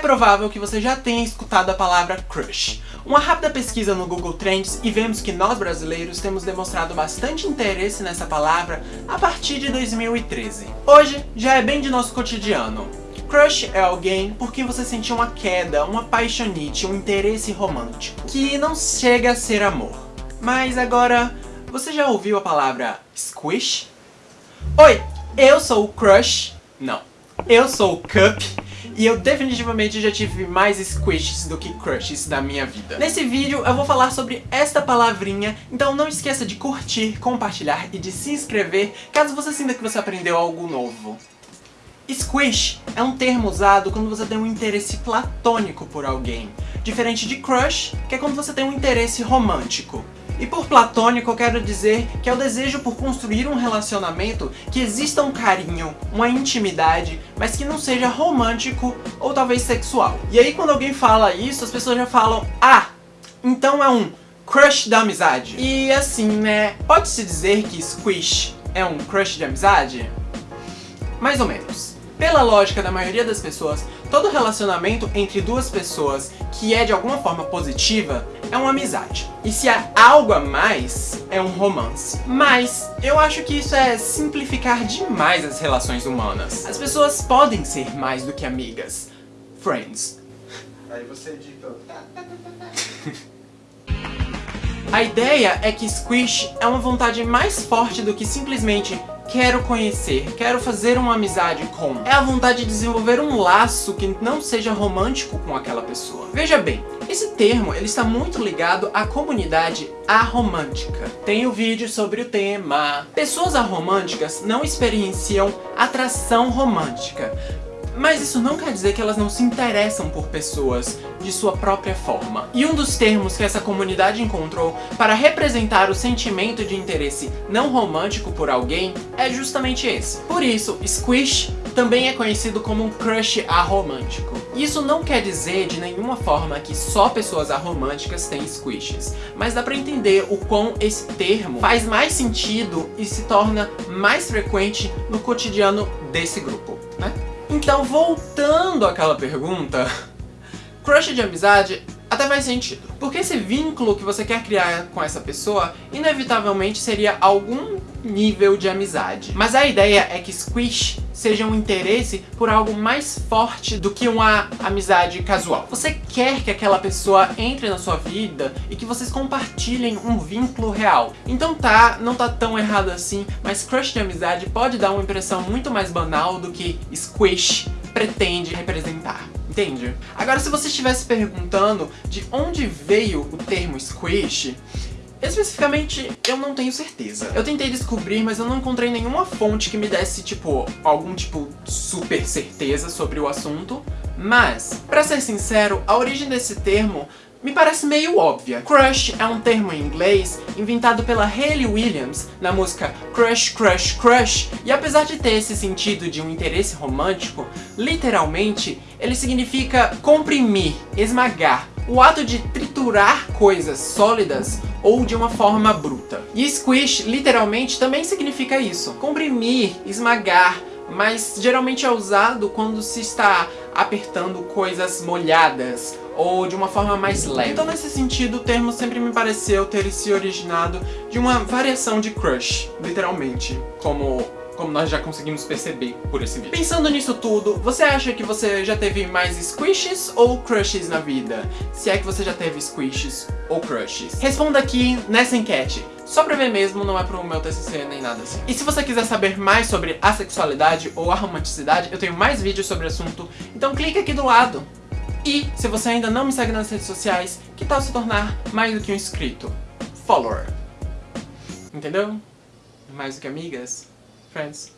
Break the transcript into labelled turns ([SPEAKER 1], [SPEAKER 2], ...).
[SPEAKER 1] provável que você já tenha escutado a palavra crush. Uma rápida pesquisa no Google Trends e vemos que nós brasileiros temos demonstrado bastante interesse nessa palavra a partir de 2013. Hoje já é bem de nosso cotidiano. Crush é alguém por quem você sentiu uma queda, uma paixonite, um interesse romântico, que não chega a ser amor. Mas agora, você já ouviu a palavra squish? Oi, eu sou o Crush. Não, eu sou o Cup. E eu definitivamente já tive mais squishes do que crushes na minha vida. Nesse vídeo eu vou falar sobre esta palavrinha, então não esqueça de curtir, compartilhar e de se inscrever caso você sinta que você aprendeu algo novo. Squish é um termo usado quando você tem um interesse platônico por alguém, diferente de crush, que é quando você tem um interesse romântico. E por platônico eu quero dizer que é o desejo por construir um relacionamento que exista um carinho, uma intimidade, mas que não seja romântico ou talvez sexual. E aí quando alguém fala isso, as pessoas já falam, ah, então é um crush da amizade. E assim, né, pode-se dizer que squish é um crush de amizade? Mais ou menos. Pela lógica da maioria das pessoas, todo relacionamento entre duas pessoas que é de alguma forma positiva é uma amizade. E se há algo a mais, é um romance. Mas eu acho que isso é simplificar demais as relações humanas. As pessoas podem ser mais do que amigas. Friends.
[SPEAKER 2] Aí você editou.
[SPEAKER 1] A ideia é que Squish é uma vontade mais forte do que simplesmente quero conhecer, quero fazer uma amizade com. É a vontade de desenvolver um laço que não seja romântico com aquela pessoa. Veja bem, esse termo ele está muito ligado à comunidade aromântica. Tem o um vídeo sobre o tema. Pessoas aromânticas não experienciam atração romântica, mas isso não quer dizer que elas não se interessam por pessoas de sua própria forma. E um dos termos que essa comunidade encontrou para representar o sentimento de interesse não romântico por alguém é justamente esse. Por isso, squish também é conhecido como um crush aromântico. Isso não quer dizer de nenhuma forma que só pessoas aromânticas têm squishes, mas dá pra entender o quão esse termo faz mais sentido e se torna mais frequente no cotidiano desse grupo? Então, voltando àquela pergunta, crush de amizade até faz sentido. Porque esse vínculo que você quer criar com essa pessoa, inevitavelmente seria algum nível de amizade. Mas a ideia é que Squish seja um interesse por algo mais forte do que uma amizade casual. Você quer que aquela pessoa entre na sua vida e que vocês compartilhem um vínculo real. Então tá, não tá tão errado assim, mas crush de amizade pode dar uma impressão muito mais banal do que Squish pretende representar. Entende? Agora, se você estivesse perguntando de onde veio o termo squish, Especificamente, eu não tenho certeza. Eu tentei descobrir, mas eu não encontrei nenhuma fonte que me desse, tipo, algum tipo super certeza sobre o assunto. Mas, pra ser sincero, a origem desse termo me parece meio óbvia. Crush é um termo em inglês inventado pela Hayley Williams na música Crush, Crush, Crush, e apesar de ter esse sentido de um interesse romântico, literalmente ele significa comprimir, esmagar, o ato de triturar coisas sólidas ou de uma forma bruta. E squish literalmente também significa isso, comprimir, esmagar, mas geralmente é usado quando se está apertando coisas molhadas ou de uma forma mais leve. Então nesse sentido o termo sempre me pareceu ter se originado de uma variação de crush, literalmente, como como nós já conseguimos perceber por esse vídeo. Pensando nisso tudo, você acha que você já teve mais squishes ou crushes na vida? Se é que você já teve squishes ou crushes. Responda aqui nessa enquete. Só pra ver mesmo, não é pro meu TCC nem nada assim. E se você quiser saber mais sobre a sexualidade ou a romanticidade, eu tenho mais vídeos sobre o assunto, então clica aqui do lado. E, se você ainda não me segue nas redes sociais, que tal se tornar mais do que um inscrito? Follower. Entendeu? Mais do que amigas? Friends.